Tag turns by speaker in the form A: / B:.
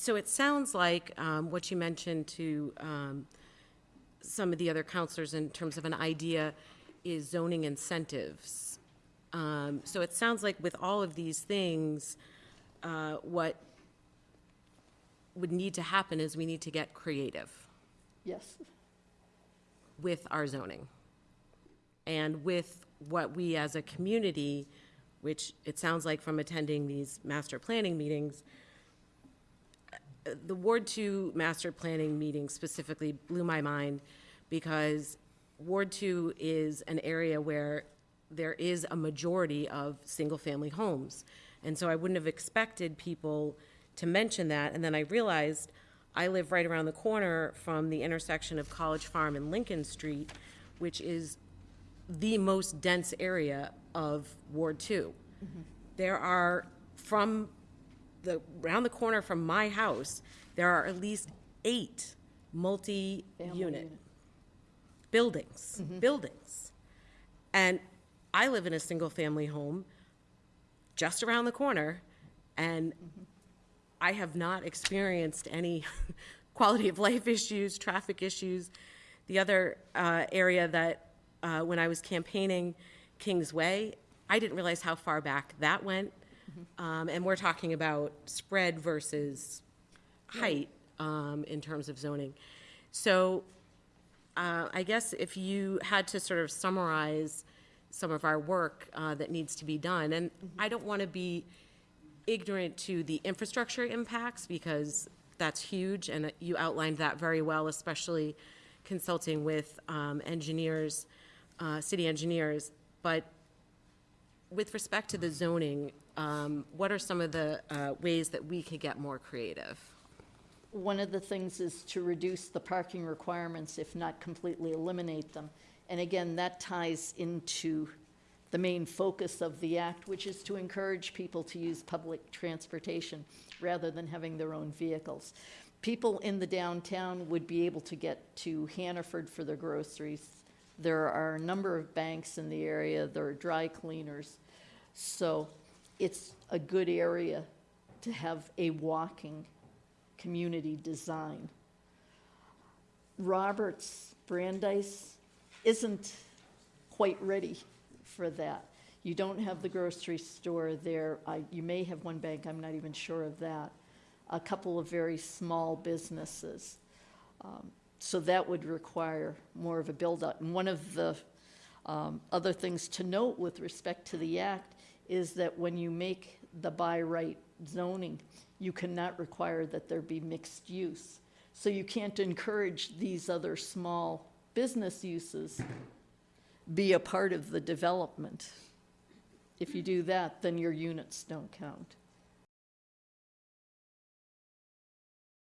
A: So it sounds like um, what you mentioned to um, some of the other councilors in terms of an idea is zoning incentives. Um, So it sounds like with all of these things, uh, what would need to happen is we need to get creative.
B: Yes,
A: with our zoning. And with what we as a community, which it sounds like from attending these master planning meetings, the Ward Two master planning meeting specifically blew my mind because Ward Two is an area where there is a majority of single-family homes. And so I wouldn't have expected people to mention that. And then I realized I live right around the corner from the intersection of College Farm and Lincoln Street, which is the most dense area of Ward Two. Mm-hmm. There are, from the, around the corner from my house, there are at least eight multi-unit
B: unit.
A: buildings, buildings. And I live in a single-family home just around the corner, and I have not experienced any quality of life issues, traffic issues. The other uh, area that, uh, when I was campaigning Kings Way, I didn't realize how far back that went. Um, And we're talking about spread versus height um, in terms of zoning. So uh, I guess if you had to sort of summarize some of our work uh, that needs to be done, and I don't want to be ignorant to the infrastructure impacts because that's huge, and you outlined that very well, especially consulting with um, engineers, uh, city engineers. But with respect to the zoning, um, what are some of the uh, ways that we could get more creative?
B: One of the things is to reduce the parking requirements, if not completely eliminate them. And again, that ties into the main focus of the act, which is to encourage people to use public transportation rather than having their own vehicles. People in the downtown would be able to get to Hannaford for their groceries. There are a number of banks in the area, there are dry cleaners. So it's a good area to have a walking community design. Roberts Brandeis isn't quite ready for that. You don't have the grocery store there. I, you may have one bank, I'm not even sure of that. A couple of very small businesses. Um, So that would require more of a build-up. And one of the um, other things to note with respect to the act is that when you make the by right zoning, you cannot require that there be mixed use. So you can't encourage these other small business uses be a part of the development. If you do that, then your units don't count.